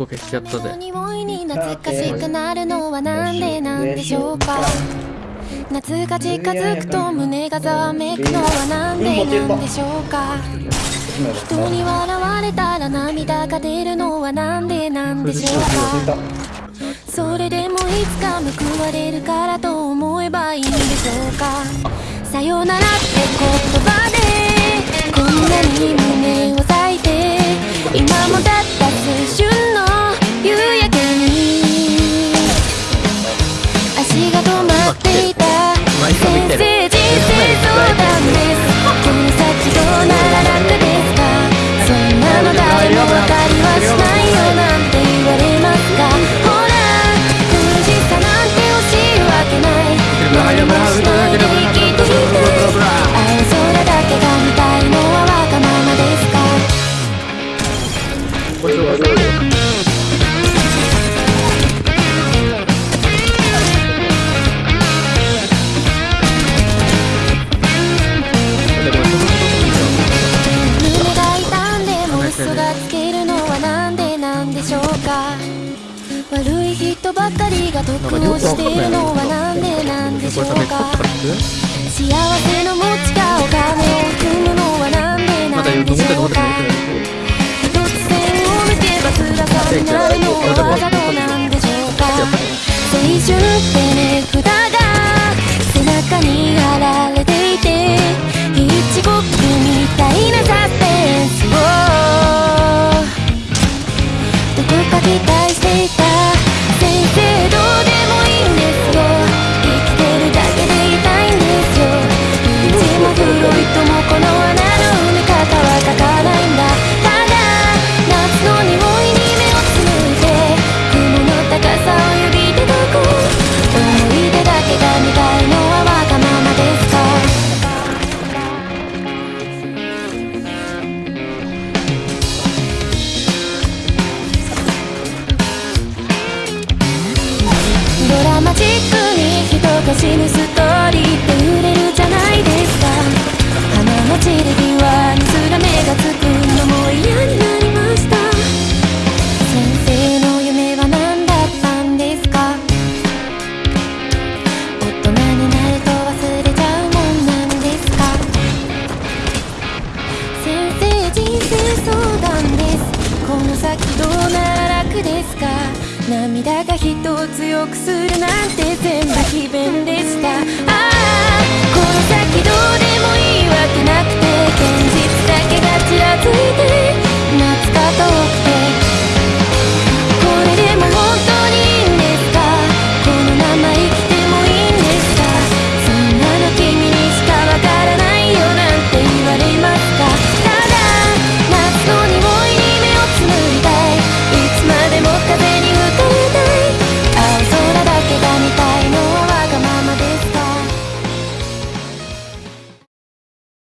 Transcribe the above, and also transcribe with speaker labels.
Speaker 1: こ消しちゃったぜ
Speaker 2: 匂いに懐かしくなるのはなんでなんでしょうか。夏が近づくと胸がざわめくのはなんでなんでしょうか。人に笑われたら涙が出るのはなんでなんでしょうか。それでもいつか報われるからと思えばいいんでしょうか。さよならって言葉う
Speaker 1: ぞ
Speaker 2: 胸が痛んでも嘘がつけるのはなんでなんでしょうか。悪い人ばかりが得をしているのはなんでなんでしょうか。幸せの持ち花の散り際にすら目がつくのも嫌になりました。先生の夢は何だったんですか？大人になると忘れちゃうもんなんですか？先生人生相談です。この先どうなら楽ですか？涙が人を強くするなんて全部詭弁でした。ああこの先どう